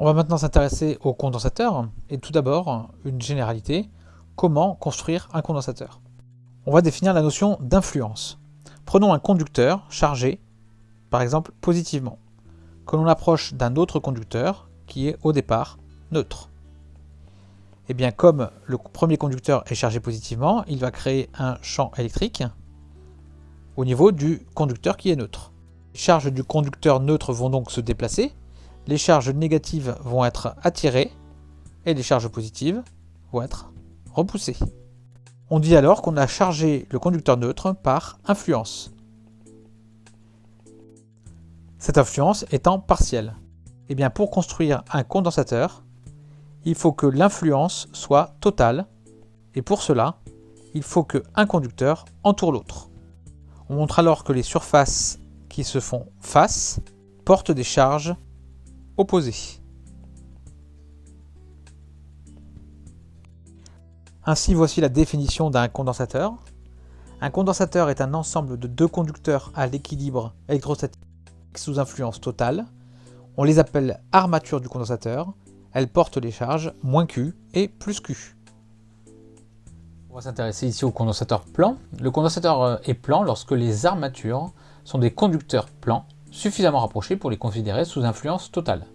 On va maintenant s'intéresser au condensateur, et tout d'abord, une généralité, comment construire un condensateur? On va définir la notion d'influence. Prenons un conducteur chargé, par exemple positivement, que l'on approche d'un autre conducteur qui est au départ neutre. Et eh bien comme le premier conducteur est chargé positivement, il va créer un champ électrique au niveau du conducteur qui est neutre. Les charges du conducteur neutre vont donc se déplacer, les charges négatives vont être attirées et les charges positives vont être repoussées. On dit alors qu'on a chargé le conducteur neutre par influence. Cette influence étant partielle. Et eh bien pour construire un condensateur, il faut que l'influence soit totale, et pour cela, il faut qu'un conducteur entoure l'autre. On montre alors que les surfaces qui se font face portent des charges Ainsi, voici la définition d'un condensateur. Un condensateur est un ensemble de deux conducteurs à l'équilibre électrostatique sous influence totale. On les appelle armature du condensateur elle porte les charges moins Q et plus Q. On va s'intéresser ici au condensateur plan. Le condensateur euh, est plan lorsque les armatures sont des conducteurs plans suffisamment rapprochés pour les considérer sous influence totale.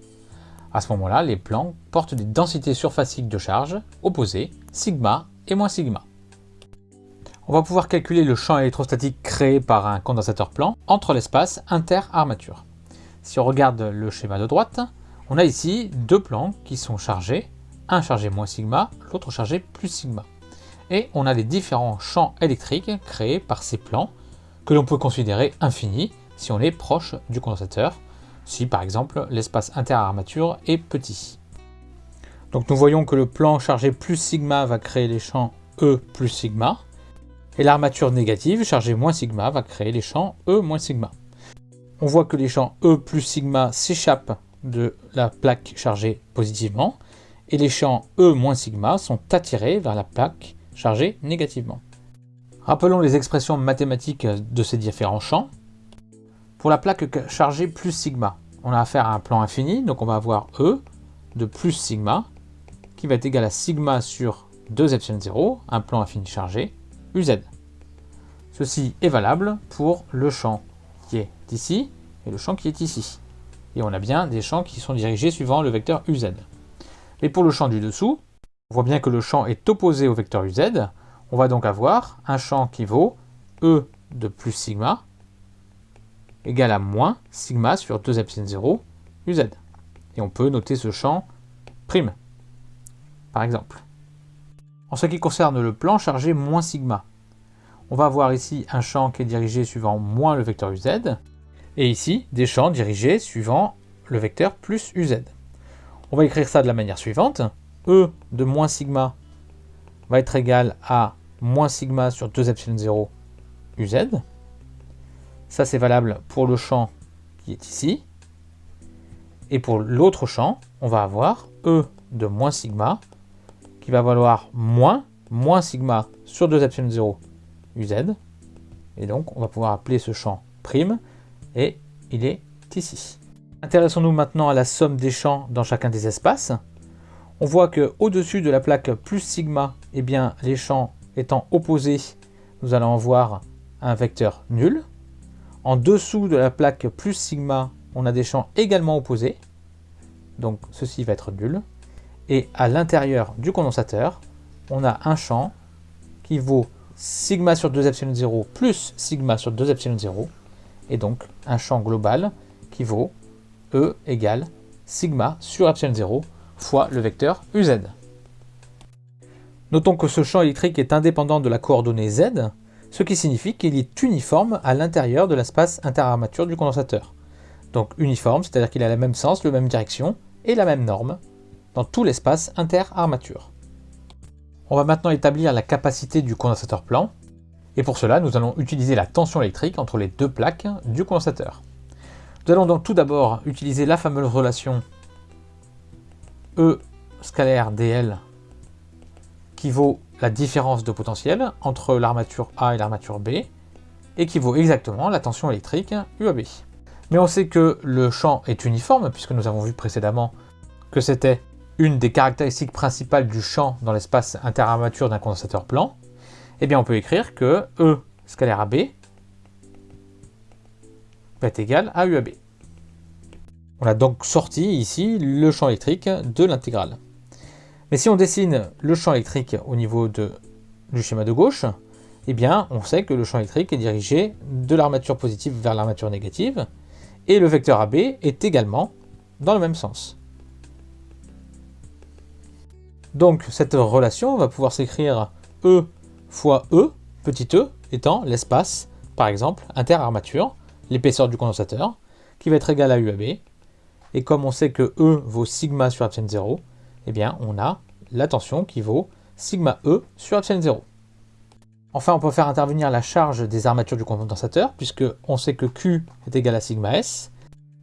À ce moment-là, les plans portent des densités surfaciques de charge opposées, sigma et moins sigma. On va pouvoir calculer le champ électrostatique créé par un condensateur plan entre l'espace inter-armature. Si on regarde le schéma de droite, on a ici deux plans qui sont chargés, un chargé moins sigma, l'autre chargé plus sigma. Et on a les différents champs électriques créés par ces plans que l'on peut considérer infinis si on est proche du condensateur, si par exemple l'espace interarmature est petit. Donc nous voyons que le plan chargé plus sigma va créer les champs E plus sigma, et l'armature négative chargée moins sigma va créer les champs E moins sigma. On voit que les champs E plus sigma s'échappent de la plaque chargée positivement et les champs E sigma sont attirés vers la plaque chargée négativement. Rappelons les expressions mathématiques de ces différents champs. Pour la plaque chargée plus sigma, on a affaire à un plan infini, donc on va avoir E de plus sigma qui va être égal à sigma sur 2 epsilon 0, un plan infini chargé, UZ. Ceci est valable pour le champ qui est ici et le champ qui est ici et on a bien des champs qui sont dirigés suivant le vecteur uz. Et pour le champ du dessous, on voit bien que le champ est opposé au vecteur uz, on va donc avoir un champ qui vaut E de plus sigma égale à moins sigma sur 2 epsilon 0 uz. Et on peut noter ce champ prime, par exemple. En ce qui concerne le plan chargé moins sigma, on va avoir ici un champ qui est dirigé suivant moins le vecteur uz, et ici des champs dirigés suivant le vecteur plus uz. On va écrire ça de la manière suivante. E de moins sigma va être égal à moins sigma sur 2 epsilon 0 uz. Ça c'est valable pour le champ qui est ici. Et pour l'autre champ, on va avoir E de moins sigma qui va valoir moins, moins sigma sur 2 epsilon 0 uz. Et donc on va pouvoir appeler ce champ prime et il est ici. Intéressons-nous maintenant à la somme des champs dans chacun des espaces. On voit que au-dessus de la plaque plus sigma, eh bien, les champs étant opposés, nous allons avoir un vecteur nul. En dessous de la plaque plus sigma, on a des champs également opposés. Donc ceci va être nul. Et à l'intérieur du condensateur, on a un champ qui vaut sigma sur 2 epsilon 0 plus sigma sur 2 epsilon 0 et donc un champ global qui vaut E égale sigma sur epsilon 0 fois le vecteur uz. Notons que ce champ électrique est indépendant de la coordonnée z, ce qui signifie qu'il est uniforme à l'intérieur de l'espace interarmature du condensateur. Donc uniforme, c'est-à-dire qu'il a le même sens, la même direction et la même norme dans tout l'espace interarmature. On va maintenant établir la capacité du condensateur plan. Et pour cela, nous allons utiliser la tension électrique entre les deux plaques du condensateur. Nous allons donc tout d'abord utiliser la fameuse relation E scalaire dl qui vaut la différence de potentiel entre l'armature A et l'armature B et qui vaut exactement la tension électrique UAB. Mais on sait que le champ est uniforme puisque nous avons vu précédemment que c'était une des caractéristiques principales du champ dans l'espace interarmature d'un condensateur plan, eh bien on peut écrire que E scalaire AB va être égal à UAB. On a donc sorti ici le champ électrique de l'intégrale. Mais si on dessine le champ électrique au niveau de, du schéma de gauche, eh bien on sait que le champ électrique est dirigé de l'armature positive vers l'armature négative, et le vecteur AB est également dans le même sens. Donc cette relation va pouvoir s'écrire E fois E, petit e, étant l'espace, par exemple, interarmature, l'épaisseur du condensateur, qui va être égal à UAB. Et comme on sait que E vaut sigma sur epsilon 0, eh bien on a la tension qui vaut sigma E sur epsilon 0. Enfin, on peut faire intervenir la charge des armatures du condensateur, puisque on sait que Q est égal à sigma S,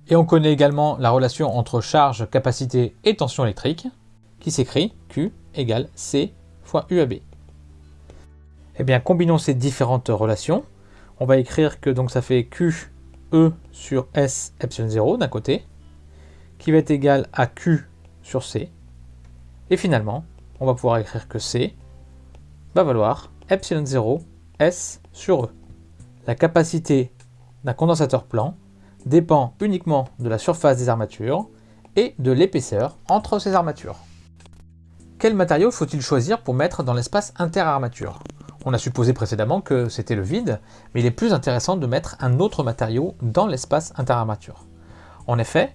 et on connaît également la relation entre charge, capacité et tension électrique, qui s'écrit Q égale C fois UAB. Eh bien, combinons ces différentes relations. On va écrire que donc ça fait Q E sur S epsilon 0 d'un côté, qui va être égal à Q sur C. Et finalement, on va pouvoir écrire que C va valoir epsilon 0 S sur E. La capacité d'un condensateur plan dépend uniquement de la surface des armatures et de l'épaisseur entre ces armatures. Quel matériau faut-il choisir pour mettre dans l'espace interarmature? On a supposé précédemment que c'était le vide, mais il est plus intéressant de mettre un autre matériau dans l'espace interarmature. En effet,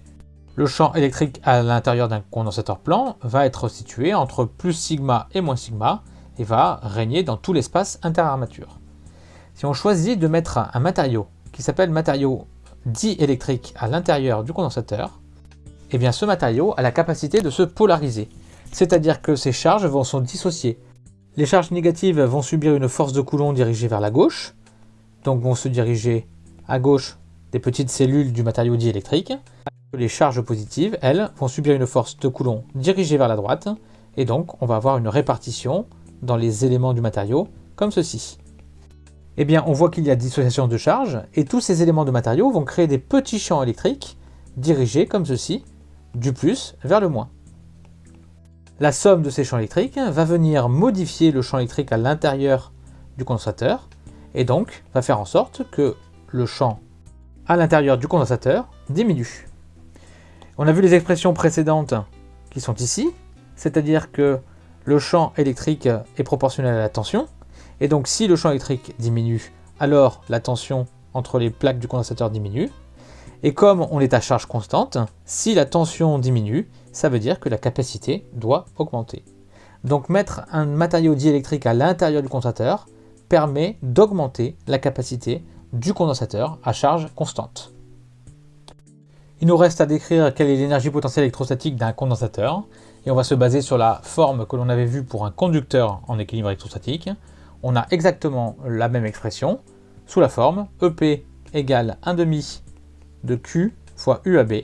le champ électrique à l'intérieur d'un condensateur plan va être situé entre plus sigma et moins sigma et va régner dans tout l'espace interarmature. Si on choisit de mettre un matériau qui s'appelle matériau diélectrique à l'intérieur du condensateur, eh bien ce matériau a la capacité de se polariser, c'est-à-dire que ces charges vont se dissocier. Les charges négatives vont subir une force de Coulomb dirigée vers la gauche, donc vont se diriger à gauche des petites cellules du matériau diélectrique. Les charges positives, elles, vont subir une force de Coulomb dirigée vers la droite, et donc on va avoir une répartition dans les éléments du matériau, comme ceci eh bien on voit qu'il y a dissociation de charge, et tous ces éléments de matériaux vont créer des petits champs électriques dirigés comme ceci, du plus vers le moins. La somme de ces champs électriques va venir modifier le champ électrique à l'intérieur du condensateur, et donc va faire en sorte que le champ à l'intérieur du condensateur diminue. On a vu les expressions précédentes qui sont ici, c'est-à-dire que le champ électrique est proportionnel à la tension, et donc si le champ électrique diminue, alors la tension entre les plaques du condensateur diminue. Et comme on est à charge constante, si la tension diminue, ça veut dire que la capacité doit augmenter. Donc mettre un matériau diélectrique à l'intérieur du condensateur permet d'augmenter la capacité du condensateur à charge constante. Il nous reste à décrire quelle est l'énergie potentielle électrostatique d'un condensateur, et on va se baser sur la forme que l'on avait vue pour un conducteur en équilibre électrostatique, on a exactement la même expression sous la forme EP égale 1 demi de Q fois UAB,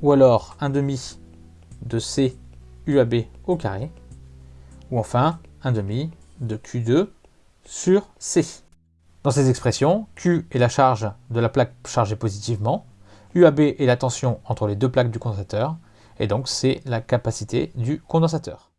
ou alors 1 demi de C UAB au carré, ou enfin 1 demi de Q2 sur C. Dans ces expressions, Q est la charge de la plaque chargée positivement, UAB est la tension entre les deux plaques du condensateur, et donc c'est la capacité du condensateur.